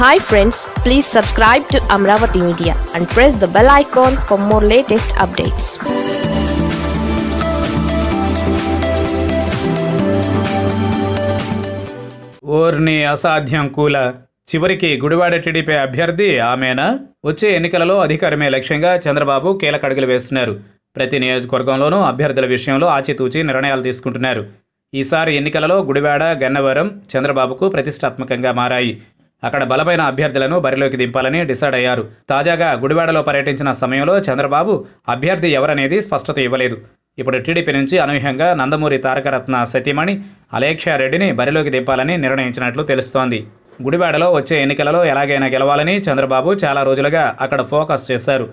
Hi friends please subscribe to Amaravati media and press the bell icon for more latest updates ఓర్ని అసాధ్యం కూల. చివరికి Gudivada TDP అభ్యర్థి ఆమెనా? వచ్చే ఎన్నికలలో అధికారమే లక్ష్యంగా చంద్రబాబు కీలక అడుగులు వేస్తున్నారు. ప్రతి నియోజకవర్గంలోనూ అభ్యర్థుల విషయంలో ఆచితూచి నిర్ణయాలు తీసుకుంటున్నారు. ఈసారి ఎన్నికలలో గుడివాడ గన్నవరం చంద్రబాబుకు ప్రతిష్టాత్మకంగా మారాయి. అక్కడ బలమైన అభ్యర్థులను బరిలోకి దింపాలని డిసైడ్ అయ్యారు. తాజాగా గుడివాడలో పర్యటించిన సమయంలో చంద్రబాబు అభ్యర్థి ఎవరనేది స్పష్టత ఇవ్వలేదు. ఇప్పుడు టీడీపీ నుంచి అనూహ్యంగా నందమూరి తారకరత్న సతీమణి అలేఖ్యారెడ్డిని బరిలోకి దింపాలని నిర్ణయించినట్లు తెలుస్తోంది. గుడివాడలో వచ్చే ఎన్నికలలో ఎలాగైనా గెలవాలని చంద్రబాబు చాలా రోజులుగా అక్కడ ఫోకస్ చేశారు.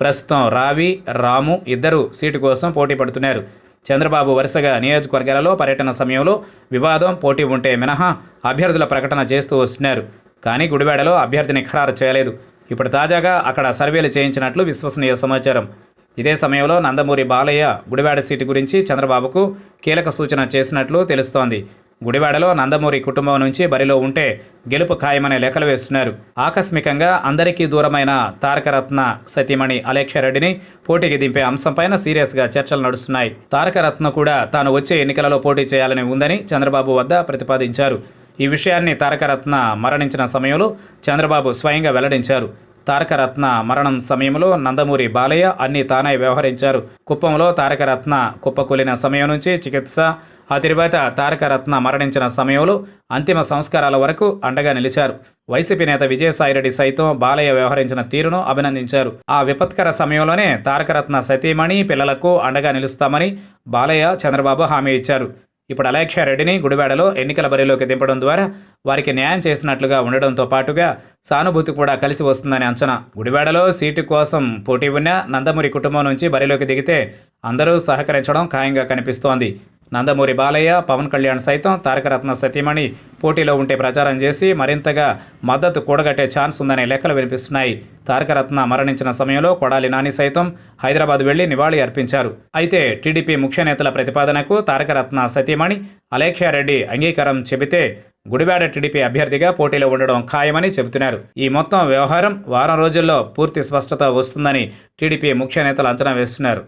ప్రస్తుతం రావి రాము ఇద్దరు సీటు కోసం పోటీ పడుతున్నారు. చంద్రబాబు వరుసగా నియోజకవర్గాలలో పర్యటన సమయంలో వివాదం పోటీ ఉంటే మినహా అభ్యర్థుల ప్రకటన చేస్తూ వస్తున్నారు. కానీ గుడివాడలో అభ్యర్థిని ఖరారు చేయలేదు. ఇప్పుడు తాజాగా అక్కడ సర్వేలు చేయించినట్లు విశ్వసనీయ సమాచారం. ఇదే సమయంలో నందమూరి బాలయ్య గుడివాడ సీటు గురించి చంద్రబాబుకు కీలక సూచన చేసినట్లు తెలుస్తోంది. గుడివాడలో నందమూరి కుటుంబం నుంచి బరిలో ఉంటే గెలుపు ఖాయమనే లెక్కలు వేస్తున్నారు. ఆకస్మికంగా అందరికీ దూరమైన తారకరత్న సతీమణి అలేఖ్యారెడ్డిని పోటీకి దింపే అంశంపైన సీరియస్గా చర్చలు నడుస్తున్నాయి. తారకరత్న కూడా తాను వచ్చే ఎన్నికలలో పోటీ చేయాలని ఉందని చంద్రబాబు వద్ద ప్రతిపాదించారు. ఈ విషయాన్ని తారకరత్న మరణించిన సమయంలో చంద్రబాబు స్వయంగా వెల్లడించారు. తారకరత్న మరణం సమయంలో నందమూరి బాలయ్య అన్ని తానై వ్యవహరించారు. కుప్పంలో తారకరత్న కుప్పకూలిన సమయం నుంచి చికిత్స ఆ తరువాత తారకరత్న మరణించిన సమయంలో అంతిమ సంస్కారాల వరకు అండగా నిలిచారు. వైసీపీ నేత విజయసాయిరెడ్డి సైతం బాలయ్య వ్యవహరించిన తీరును అభినందించారు. ఆ విపత్కర సమయంలోనే తారకరత్న సతీమణి పిల్లలకు అండగా నిలుస్తామని బాలయ్య చంద్రబాబు హామీ ఇచ్చారు. ఇప్పుడు అలేఖ్యారెడ్డిని గుడివాడలో ఎన్నికల బరిలోకి దింపడం ద్వారా వారికి న్యాయం చేసినట్లుగా ఉండడంతో పాటుగా సానుభూతి కూడా కలిసి వస్తుందని అంచనా. గుడివాడలో సీటు కోసం పోటీ ఉన్న నందమూరి కుటుంబం నుంచి బరిలోకి దిగితే అందరూ సహకరించడం ఖాయంగా కనిపిస్తోంది. నందమూరి బాలయ్య పవన్ కళ్యాణ్ సైతం తారకరత్న సతీమణి పోటీలో ఉంటే ప్రచారం చేసి మరింతగా మద్దతు కూడగట్టే ఛాన్స్ ఉందనే లెక్కలు వినిపిస్తున్నాయి. తారకరత్న మరణించిన సమయంలో కొడాలి నాని సైతం హైదరాబాద్ వెళ్ళి నివాళి అర్పించారు. అయితే టీడీపీ ముఖ్య నేతల ప్రతిపాదనకు తారకరత్న సతీమణి అలేఖ్యారెడ్డి అంగీకారం చెబితే గుడివాడ టీడీపీ అభ్యర్థిగా పోటీలో ఉండడం ఖాయమని చెబుతున్నారు. ఈ మొత్తం వ్యవహారం వారం రోజుల్లో పూర్తి స్పష్టత వస్తుందని టీడీపీ ముఖ్య నేతలు అంచనా వేస్తున్నారు.